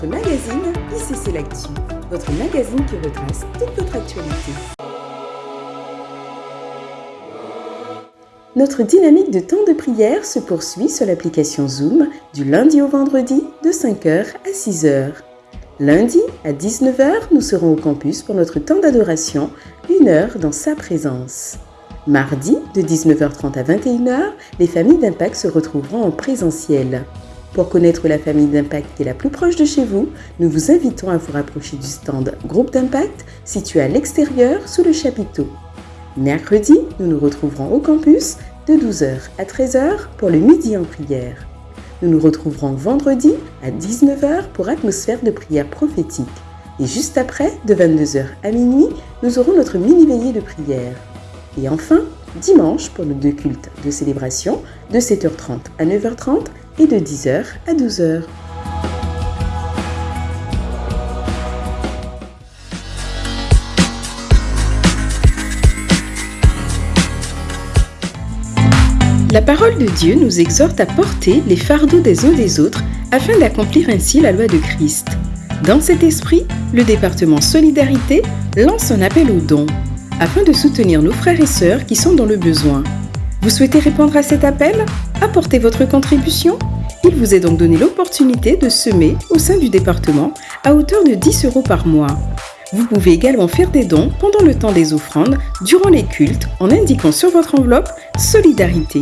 votre magazine ICC L'Actu, votre magazine qui retrace toute votre actualité. Notre dynamique de temps de prière se poursuit sur l'application Zoom du lundi au vendredi de 5h à 6h. Lundi à 19h, nous serons au campus pour notre temps d'adoration, une heure dans sa présence. Mardi, de 19h30 à 21h, les familles d'Impact se retrouveront en présentiel. Pour connaître la famille d'Impact qui est la plus proche de chez vous, nous vous invitons à vous rapprocher du stand Groupe d'Impact situé à l'extérieur sous le chapiteau. Mercredi, nous nous retrouverons au campus de 12h à 13h pour le midi en prière. Nous nous retrouverons vendredi à 19h pour atmosphère de prière prophétique. Et juste après, de 22h à minuit, nous aurons notre mini-veillée de prière. Et enfin, dimanche pour nos deux cultes de célébration de 7h30 à 9h30 et de 10h à 12h. La parole de Dieu nous exhorte à porter les fardeaux des uns des autres afin d'accomplir ainsi la loi de Christ. Dans cet esprit, le département Solidarité lance un appel aux dons afin de soutenir nos frères et sœurs qui sont dans le besoin. Vous souhaitez répondre à cet appel? Apportez votre contribution? Il vous est donc donné l'opportunité de semer au sein du département à hauteur de 10 euros par mois. Vous pouvez également faire des dons pendant le temps des offrandes, durant les cultes, en indiquant sur votre enveloppe Solidarité.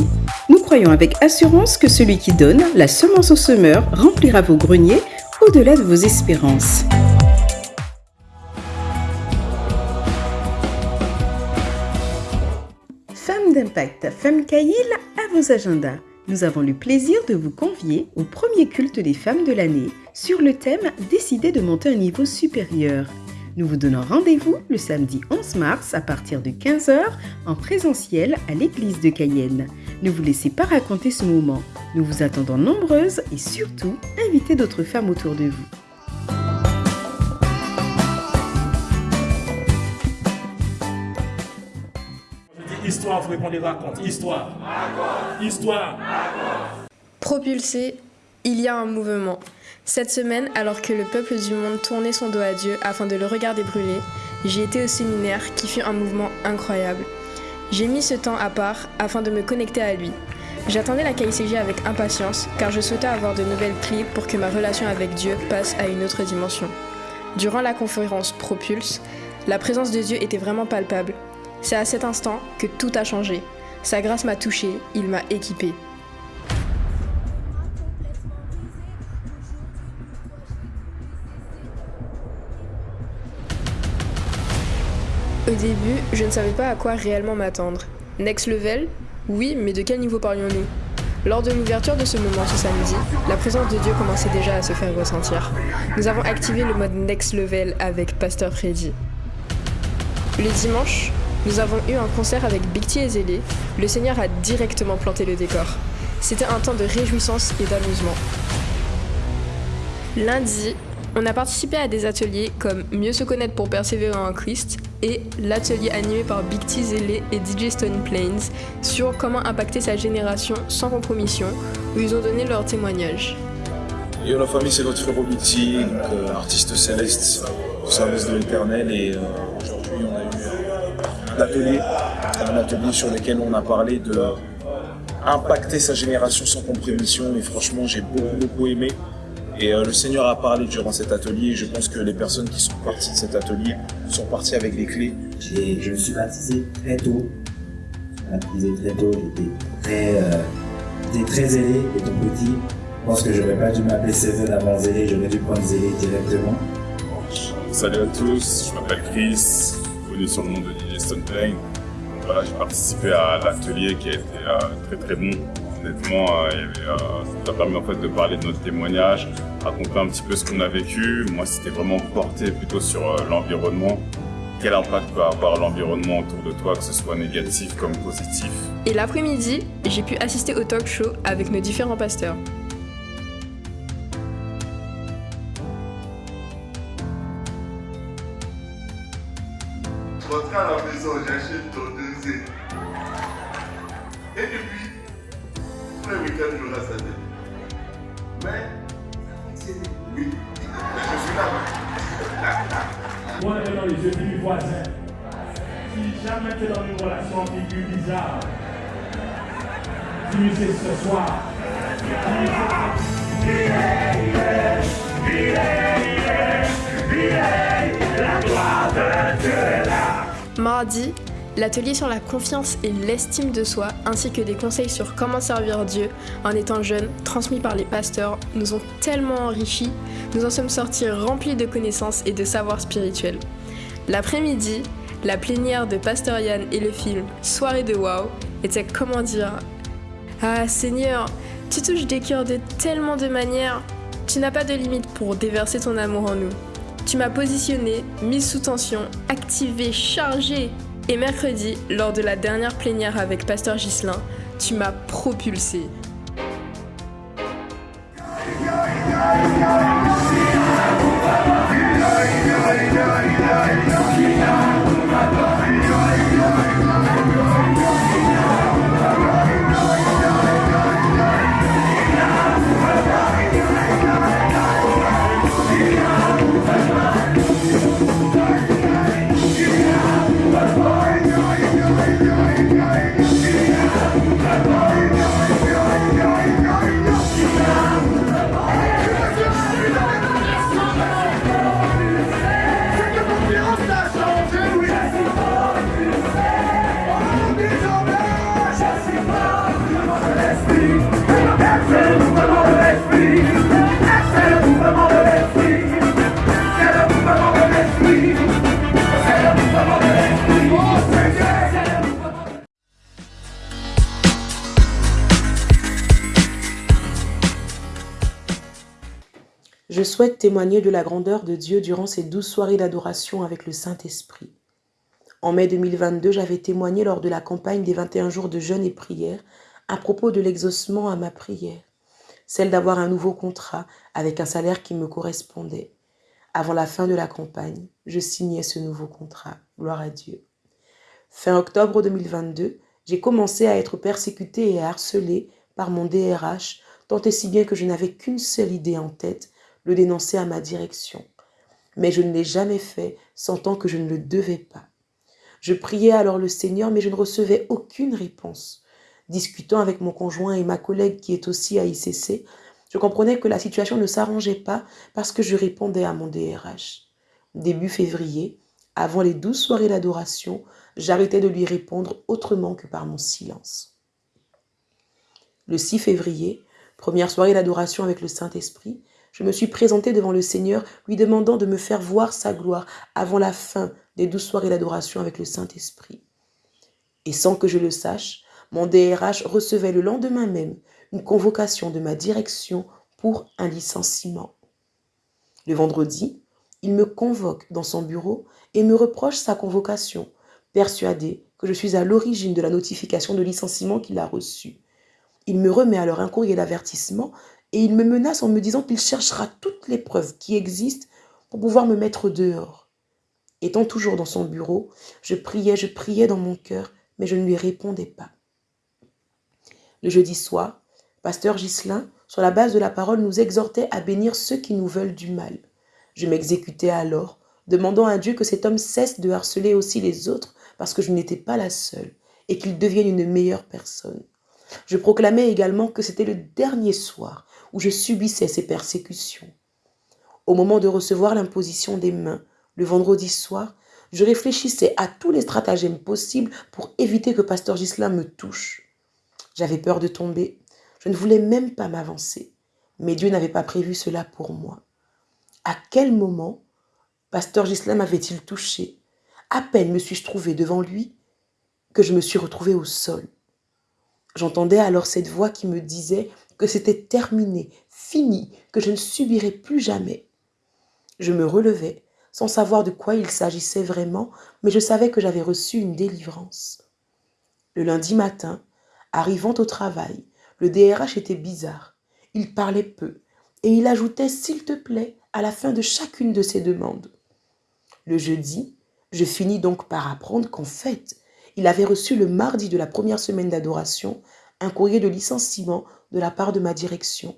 Nous croyons avec assurance que celui qui donne la semence au semeur remplira vos greniers au-delà de vos espérances. D'impact, Femmes Caïl, à vos agendas. Nous avons le plaisir de vous convier au premier culte des femmes de l'année sur le thème Décider de monter un niveau supérieur. Nous vous donnons rendez-vous le samedi 11 mars à partir de 15h en présentiel à l'église de Cayenne. Ne vous laissez pas raconter ce moment. Nous vous attendons nombreuses et surtout, invitez d'autres femmes autour de vous. Histoire, il faudrait qu'on les raconte. Histoire. Histoire. Propulsé, il y a un mouvement. Cette semaine, alors que le peuple du monde tournait son dos à Dieu afin de le regarder brûler, j'ai été au séminaire qui fut un mouvement incroyable. J'ai mis ce temps à part afin de me connecter à lui. J'attendais la KICG avec impatience car je souhaitais avoir de nouvelles clés pour que ma relation avec Dieu passe à une autre dimension. Durant la conférence Propulse, la présence de Dieu était vraiment palpable. C'est à cet instant que tout a changé. Sa grâce m'a touché, il m'a équipé. Au début, je ne savais pas à quoi réellement m'attendre. Next level Oui, mais de quel niveau parlions-nous? Lors de l'ouverture de ce moment ce samedi, la présence de Dieu commençait déjà à se faire ressentir. Nous avons activé le mode Next Level avec Pasteur Freddy. Le dimanche, nous avons eu un concert avec Big T et Zélé. Le Seigneur a directement planté le décor. C'était un temps de réjouissance et d'amusement. Lundi, on a participé à des ateliers comme Mieux se connaître pour persévérer en Christ et l'atelier animé par Big T Zélé et DJ Stone Plains sur comment impacter sa génération sans compromission, où ils ont donné leur témoignage. Yo la famille c'est notre frère euh, artiste céleste au service de l'éternel et euh, eu un atelier, un atelier sur lequel on a parlé de impacter sa génération sans compromission et franchement j'ai beaucoup beaucoup aimé et euh, le Seigneur a parlé durant cet atelier et je pense que les personnes qui sont parties de cet atelier sont parties avec les clés. Je me suis baptisé très tôt. Baptisé très tôt, j'étais très, euh, j'étais très zélé étant petit. Je pense que j'aurais pas dû m'appeler Seven avant zélé, j'aurais dû prendre zélé directement. Salut à tous, je m'appelle Chris, connu sur le nom de DJ Stone. Voilà, j'ai participé à l'atelier qui a été euh, très très bon. Honnêtement, euh, euh, ça a permis en fait de parler de notre témoignage, raconter un petit peu ce qu'on a vécu. Moi, c'était vraiment porté plutôt sur l'environnement. Quel impact peut avoir l'environnement autour de toi, que ce soit négatif comme positif? Et l'après-midi, j'ai pu assister au talk show avec nos différents pasteurs. Maison, j'achète ton deuxième. Et puis, tous les week-ends, je reste à tête. Mais, oui. Regarde dans les yeux du voisin. Si jamais tu es dans une relation ambiguë, bizarre, c'est ce soir. Mardi, l'atelier sur la confiance et l'estime de soi, ainsi que des conseils sur comment servir Dieu en étant jeune, transmis par les pasteurs, nous ont tellement enrichis, nous en sommes sortis remplis de connaissances et de savoirs spirituels. L'après-midi, la plénière de Pasteur Yann et le film Soirée de Wow était comment dire? Ah Seigneur, tu touches des cœurs de tellement de manières, tu n'as pas de limite pour déverser ton amour en nous. Tu m'as positionné, mise sous tension, activé, chargé. Et mercredi, lors de la dernière plénière avec Pasteur Ghislain, tu m'as propulsé. Je souhaite témoigner de la grandeur de Dieu durant ces douze soirées d'adoration avec le Saint-Esprit. En mai 2022, j'avais témoigné lors de la campagne des 21 jours de jeûne et prière à propos de l'exaucement à ma prière, celle d'avoir un nouveau contrat avec un salaire qui me correspondait. Avant la fin de la campagne, je signais ce nouveau contrat. Gloire à Dieu. Fin octobre 2022, j'ai commencé à être persécutée et harcelée par mon DRH, tant et si bien que je n'avais qu'une seule idée en tête, le dénoncer à ma direction. Mais je ne l'ai jamais fait, sentant que je ne le devais pas. Je priais alors le Seigneur, mais je ne recevais aucune réponse. Discutant avec mon conjoint et ma collègue qui est aussi à ICC, je comprenais que la situation ne s'arrangeait pas parce que je répondais à mon DRH. Début février, avant les douze soirées d'adoration, j'arrêtais de lui répondre autrement que par mon silence. Le 6 février, première soirée d'adoration avec le Saint-Esprit, je me suis présentée devant le Seigneur, lui demandant de me faire voir sa gloire avant la fin des douze soirées d'adoration avec le Saint-Esprit. Et sans que je le sache, mon DRH recevait le lendemain même une convocation de ma direction pour un licenciement. Le vendredi, il me convoque dans son bureau et me reproche sa convocation, persuadé que je suis à l'origine de la notification de licenciement qu'il a reçue. Il me remet alors un courrier d'avertissement et il me menace en me disant qu'il cherchera toutes les preuves qui existent pour pouvoir me mettre dehors. Étant toujours dans son bureau, je priais, je priais dans mon cœur, mais je ne lui répondais pas. Le jeudi soir, pasteur Ghislain, sur la base de la parole, nous exhortait à bénir ceux qui nous veulent du mal. Je m'exécutais alors, demandant à Dieu que cet homme cesse de harceler aussi les autres parce que je n'étais pas la seule et qu'il devienne une meilleure personne. Je proclamais également que c'était le dernier soir où je subissais ces persécutions. Au moment de recevoir l'imposition des mains, le vendredi soir, je réfléchissais à tous les stratagèmes possibles pour éviter que Pasteur Gislain me touche. J'avais peur de tomber. Je ne voulais même pas m'avancer. Mais Dieu n'avait pas prévu cela pour moi. À quel moment Pasteur Gislain m'avait-il touché? À peine me suis-je trouvé devant lui que je me suis retrouvé au sol. J'entendais alors cette voix qui me disait que c'était terminé, fini, que je ne subirais plus jamais. Je me relevais, sans savoir de quoi il s'agissait vraiment, mais je savais que j'avais reçu une délivrance. Le lundi matin, arrivant au travail, le DRH était bizarre. Il parlait peu, et il ajoutait « s'il te plaît » à la fin de chacune de ses demandes. Le jeudi, je finis donc par apprendre qu'en fait, il avait reçu le mardi de la première semaine d'adoration un courrier de licenciement de la part de ma direction.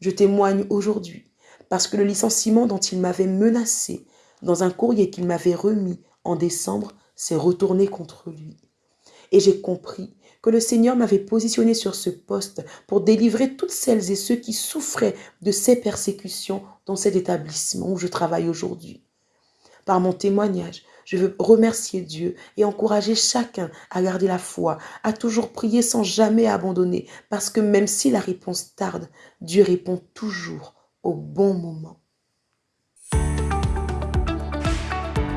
Je témoigne aujourd'hui parce que le licenciement dont il m'avait menacé dans un courrier qu'il m'avait remis en décembre, s'est retourné contre lui. Et j'ai compris que le Seigneur m'avait positionné sur ce poste pour délivrer toutes celles et ceux qui souffraient de ces persécutions dans cet établissement où je travaille aujourd'hui. Par mon témoignage, je veux remercier Dieu et encourager chacun à garder la foi, à toujours prier sans jamais abandonner, parce que même si la réponse tarde, Dieu répond toujours au bon moment.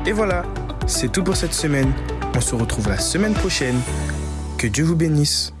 Et voilà, c'est tout pour cette semaine. On se retrouve la semaine prochaine. Que Dieu vous bénisse.